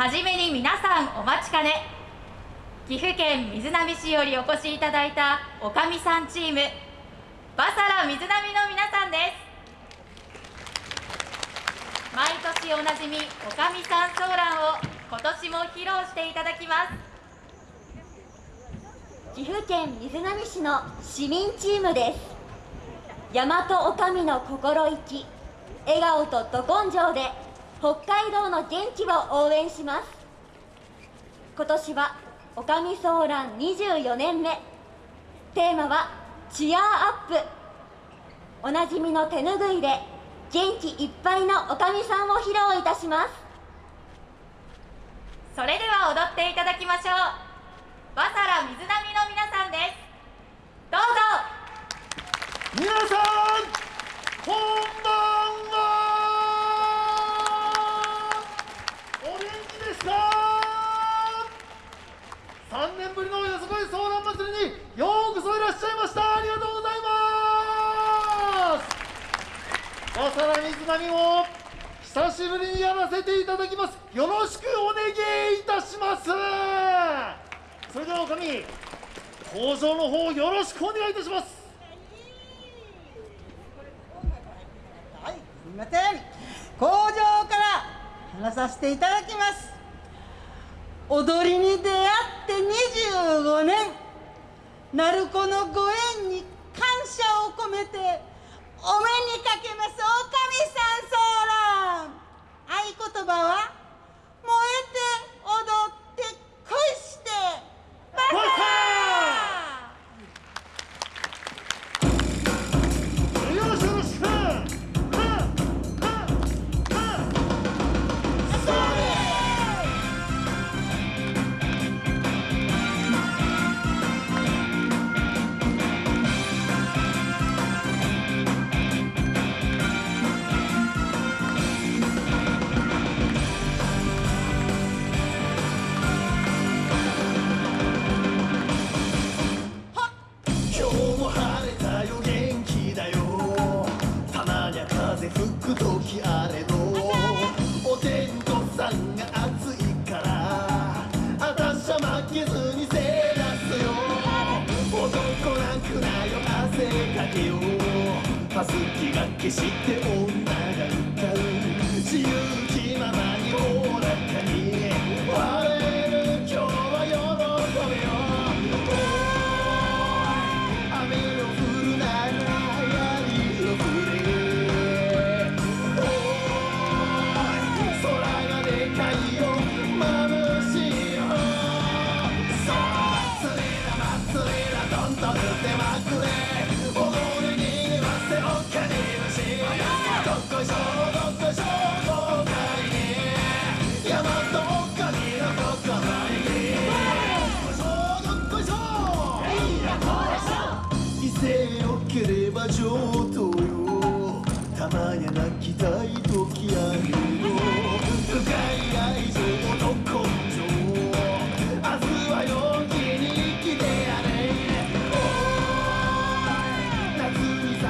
はじめに皆さんお待ちかね。岐阜県瑞浪市よりお越しいただいたおかみさんチーム。バサラ水波の皆さんです。毎年おなじみおかみさんソーランを今年も披露していただきます。岐阜県瑞浪市の市民チームです。大和おかみの心意気笑顔とど根性で北海道の元気を応援します。今年はおかみソーラン24年目。テーマはチアアップ。おなじみの手ぬぐいで元気いっぱいのおかみさんを披露いたします。それでは踊っていただきましょう。バサラ水波の皆さんです。どうぞ。皆さん水波も久しぶりにやらせていただきます。よろしくお願いいたします。それではおかみ登場の方よろしくお願いいたします。みません。工場から話させていただきます。踊りに出会って25年鳴子のご縁に感謝を込めてお目にかけますおかみさんソーラン。合言葉は？吹く時あれのお天道さんが暑いからあたしは負けずにせい出すよ。男なくなよ汗かけよパスキが消して女が歌う。自由んとてまくれ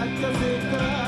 Saca seca